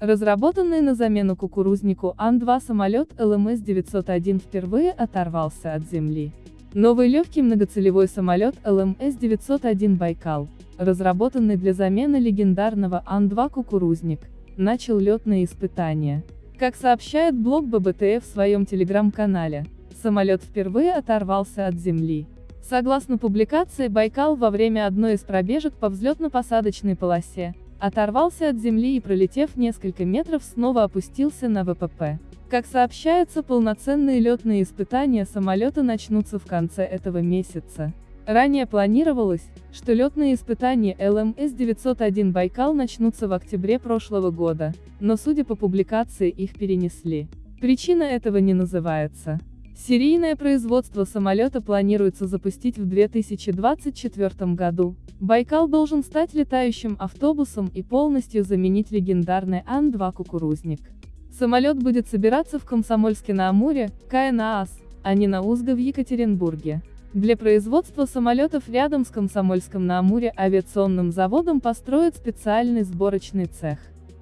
Разработанный на замену кукурузнику Ан-2 самолет ЛМС-901 впервые оторвался от земли. Новый легкий многоцелевой самолет ЛМС-901 «Байкал», разработанный для замены легендарного Ан-2 «Кукурузник», начал летные испытания. Как сообщает блог ББТФ в своем телеграм-канале, самолет впервые оторвался от земли. Согласно публикации «Байкал» во время одной из пробежек по взлетно-посадочной полосе, оторвался от земли и пролетев несколько метров снова опустился на ВПП. Как сообщается, полноценные летные испытания самолета начнутся в конце этого месяца. Ранее планировалось, что летные испытания ЛМС-901 «Байкал» начнутся в октябре прошлого года, но судя по публикации их перенесли. Причина этого не называется. Серийное производство самолета планируется запустить в 2024 году. Байкал должен стать летающим автобусом и полностью заменить легендарный Ан-2 «Кукурузник». Самолет будет собираться в Комсомольске-на-Амуре, КНААС, а не на Узго в Екатеринбурге. Для производства самолетов рядом с Комсомольском-на-Амуре авиационным заводом построят специальный сборочный цех.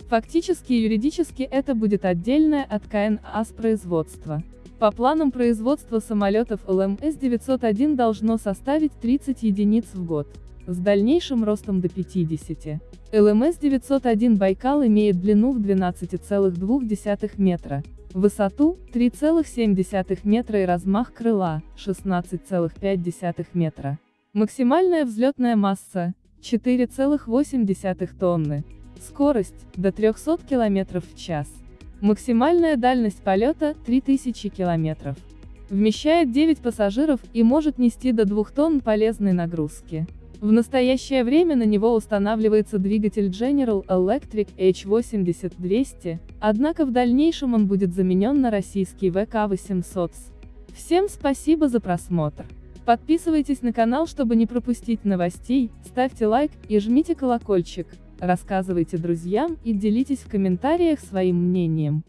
Фактически и юридически это будет отдельное от КНААС производство. По планам производства самолетов ЛМС-901 должно составить 30 единиц в год, с дальнейшим ростом до 50. ЛМС-901 «Байкал» имеет длину в 12,2 метра, высоту – 3,7 метра и размах крыла – 16,5 метра. Максимальная взлетная масса – 4,8 тонны. Скорость – до 300 км в час. Максимальная дальность полета – 3000 км. Вмещает 9 пассажиров и может нести до 2 тонн полезной нагрузки. В настоящее время на него устанавливается двигатель General Electric H80-200, однако в дальнейшем он будет заменен на российский VK800. Всем спасибо за просмотр. Подписывайтесь на канал, чтобы не пропустить новостей, ставьте лайк и жмите колокольчик. Рассказывайте друзьям и делитесь в комментариях своим мнением.